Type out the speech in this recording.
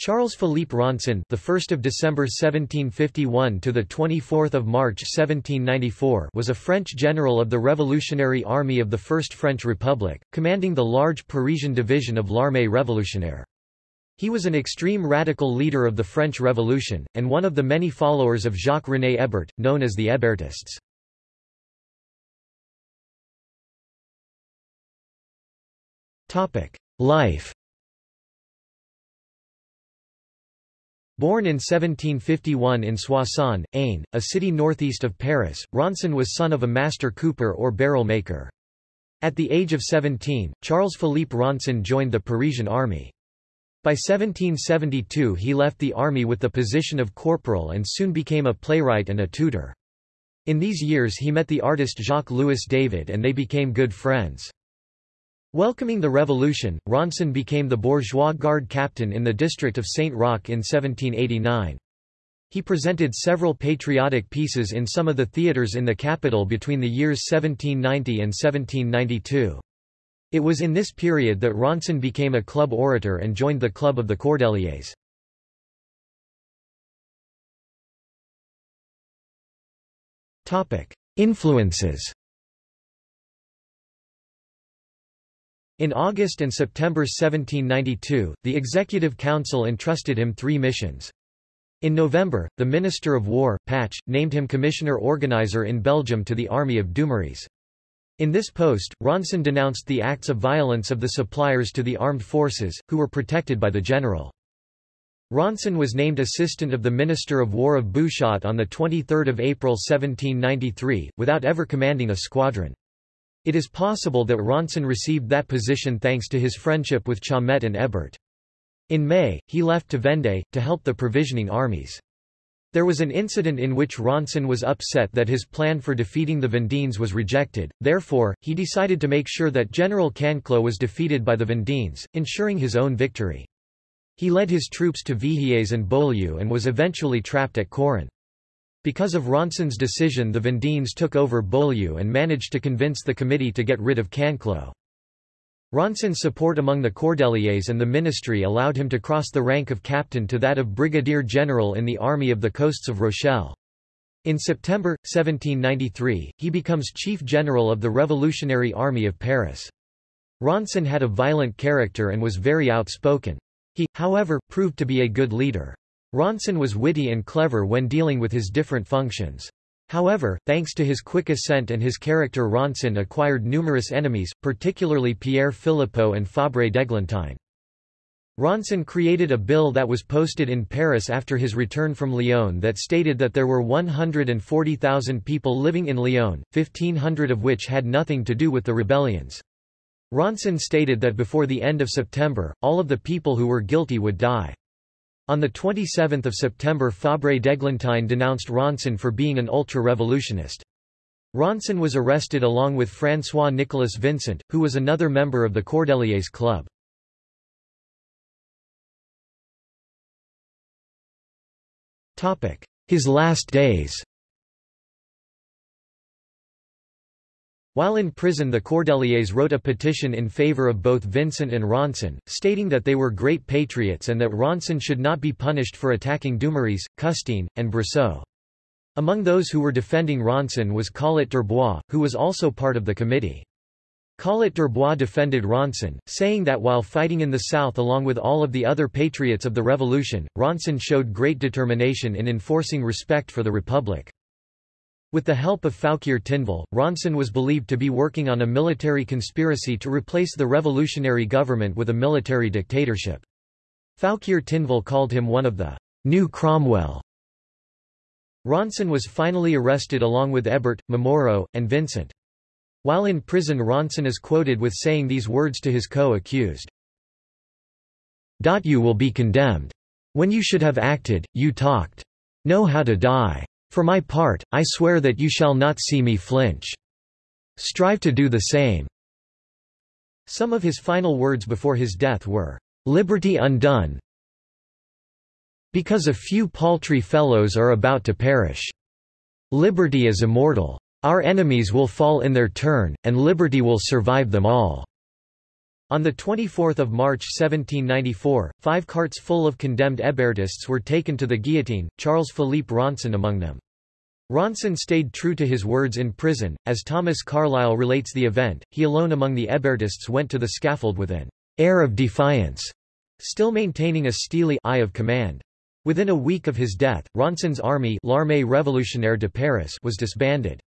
Charles Philippe Ronsin, the 1st of December 1751 to the 24th of March 1794, was a French general of the Revolutionary Army of the First French Republic, commanding the large Parisian division of l'Armée révolutionnaire. He was an extreme radical leader of the French Revolution, and one of the many followers of Jacques-René Hébert, known as the Hébertists. Life Born in 1751 in Soissons, Aisne, a city northeast of Paris, Ronsin was son of a master cooper or barrel maker. At the age of 17, Charles-Philippe Ronsin joined the Parisian army. By 1772 he left the army with the position of corporal and soon became a playwright and a tutor. In these years he met the artist Jacques-Louis David and they became good friends. Welcoming the revolution, Ronsin became the bourgeois guard captain in the district of Saint-Roch in 1789. He presented several patriotic pieces in some of the theatres in the capital between the years 1790 and 1792. It was in this period that Ronsin became a club orator and joined the Club of the Cordeliers. Influences In August and September 1792, the Executive Council entrusted him three missions. In November, the Minister of War, Pache, named him Commissioner-Organizer in Belgium to the Army of Dumouriez. In this post, Ronsin denounced the acts of violence of the suppliers to the armed forces, who were protected by the general. Ronsin was named Assistant of the Minister of War of Bouchotte on 23 April 1793, without ever commanding a squadron. It is possible that Ronsin received that position thanks to his friendship with Chaumette and Hébert. In May, he left to Vendée, to help the provisioning armies. There was an incident in which Ronsin was upset that his plan for defeating the Vendines was rejected, therefore, he decided to make sure that General Canclaux was defeated by the Vendines, ensuring his own victory. He led his troops to Vihiers and Beaulieu and was eventually trapped at Coron. Because of Ronsin's decision the Vendines took over Beaulieu and managed to convince the committee to get rid of Canclaux. Ronsin's support among the Cordeliers and the ministry allowed him to cross the rank of captain to that of brigadier general in the Army of the Coasts of Rochelle. In September, 1793, he becomes chief general of the Revolutionary Army of Paris. Ronsin had a violent character and was very outspoken. He, however, proved to be a good leader. Ronsin was witty and clever when dealing with his different functions. However, thanks to his quick ascent and his character Ronsin acquired numerous enemies, particularly Pierre Philippeaux and Fabre d'Eglantine. Ronsin created a bill that was posted in Paris after his return from Lyon that stated that there were 140,000 people living in Lyon, 1,500 of which had nothing to do with the rebellions. Ronsin stated that before the end of September, all of the people who were guilty would die. On 27 September Fabre d'Eglantine denounced Ronsin for being an ultra-revolutionist. Ronsin was arrested along with François-Nicolas Vincent, who was another member of the Cordeliers Club. His last days While in prison the Cordeliers wrote a petition in favor of both Vincent and Ronsin, stating that they were great patriots and that Ronsin should not be punished for attacking Dumouriez, Custine, and Brissot. Among those who were defending Ronsin was Collot d'Herbois, who was also part of the committee. Collot d'Herbois defended Ronsin, saying that while fighting in the south along with all of the other patriots of the revolution, Ronsin showed great determination in enforcing respect for the republic. With the help of Fouquier Tinville, Ronsin was believed to be working on a military conspiracy to replace the revolutionary government with a military dictatorship. Fouquier Tinville called him one of the new Cromwell. Ronsin was finally arrested along with Hébert, Momoro, and Vincent. While in prison Ronsin is quoted with saying these words to his co-accused. You will be condemned. When you should have acted, you talked. Know how to die. For my part, I swear that you shall not see me flinch. Strive to do the same." Some of his final words before his death were, "'Liberty undone because a few paltry fellows are about to perish. Liberty is immortal. Our enemies will fall in their turn, and liberty will survive them all." On 24 March 1794, five carts full of condemned Hébertists were taken to the guillotine, Charles-Philippe Ronsin among them. Ronsin stayed true to his words in prison, as Thomas Carlyle relates the event, he alone among the Hébertists went to the scaffold with an air of defiance, still maintaining a steely eye of command. Within a week of his death, Ronsin's army L'Armée révolutionnaire de Paris was disbanded.